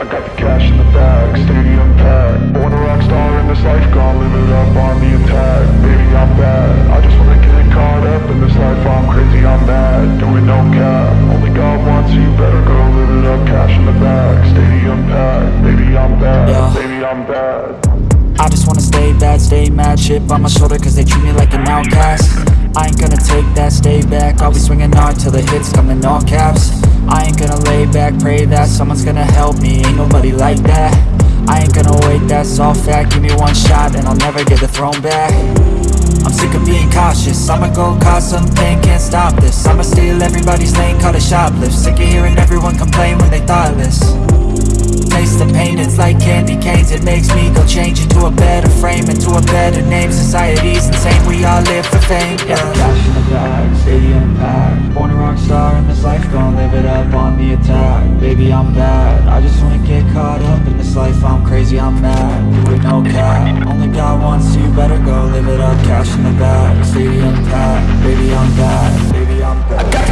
I got the cash in the bag, stadium packed. Born a rock star in this life, gonna live it up on the attack. Baby, I'm bad, I just wanna get caught up in this life. I'm crazy, I'm mad, doing no cap. Only God wants you, better go live it up. Cash in the bag, stadium packed. Baby, I'm bad, Yeah. baby, I'm bad. I just wanna stay bad, stay mad. Chip on my shoulder cause they treat me like an outcast I ain't gonna take that, stay back. I'll be swinging hard till the hits come in all caps. I ain't gonna lay back, pray that Someone's gonna help me, ain't nobody like that. I ain't gonna wait, that's all fact. Give me one shot and I'll never get the throne back. I'm sick of being cautious. I'ma go cause something, can't stop this. I'ma steal everybody's lane, call it shoplift. Sick of hearing everyone complain when they thoughtless Taste the pain, it's like candy canes. It makes me go change into a better frame Into a better name, society's insane. We all live for fame, yeah. Cash in the bag, stadium packed Born a rock star in this life, gon' live it up on the attack. Baby, I'm bad, I just wanna get caught up in this life. I'm crazy, I'm mad, do it no cap. Only God wants you, better go live it up. Cash in the bag, stadium packed Baby, I'm bad, baby, I'm bad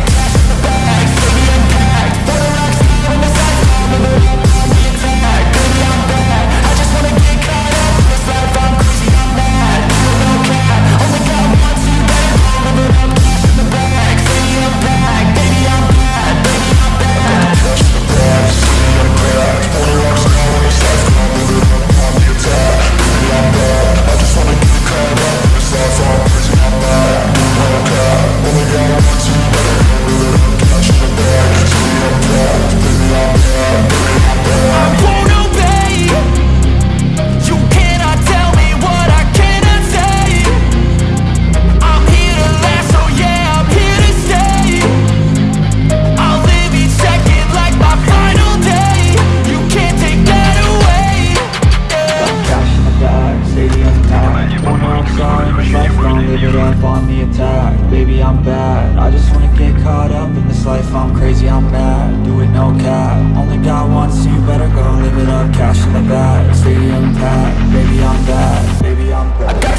caught up in this life I'm crazy, I'm mad, do it no cap. Only God wants you, better go live it up. Cash in the bag, stadium packed. Baby, I'm bad, baby, I'm bad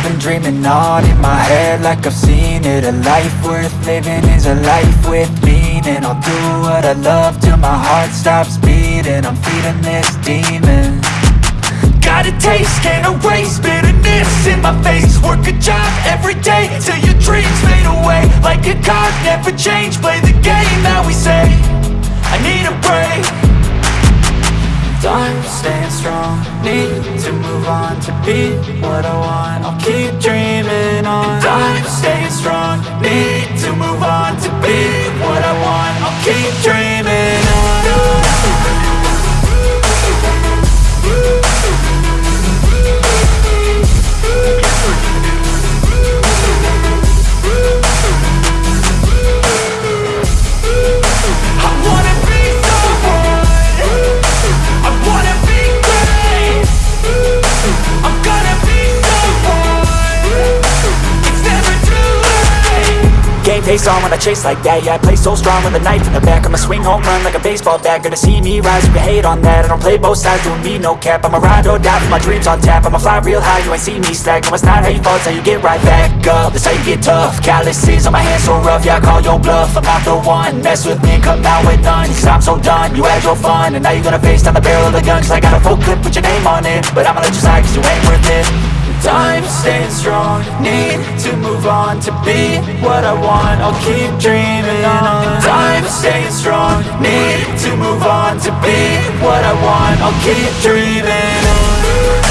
I've been dreaming on in my head like I've seen it. A life worth living is a life with meaning. I'll do what I love till my heart stops beating. I'm feeding this demon. Got a taste, can't erase bitterness in my face. Work a job every day till your dreams fade away. Like a card, never change, play the game that we say. I need a break. Time staying strong Need to move on to be what I want face on when I chase like that Yeah, I play so strong with a knife in the back. I'ma swing home run like a baseball bat. Gonna see me rise, you can hate on that. I don't play both sides, doing me no cap. I'ma ride or die for my dreams on tap. I'ma fly real high, you ain't see me slack. No, it's not how you fall, it's how you get right back up. That's how you get tough. Calluses on my hands so rough Yeah, I call your bluff. I'm not the one. Mess with me come out with none. Cause I'm so done. You had your fun And now you're gonna face down the barrel of the gun. Cause I got a full clip put your name on it. But I'ma let you slide cause you ain't worth it time, staying strong. Need to move on to be what I want. I'll keep dreaming on. Time, staying strong. Need to move on to be what I want. I'll keep dreaming on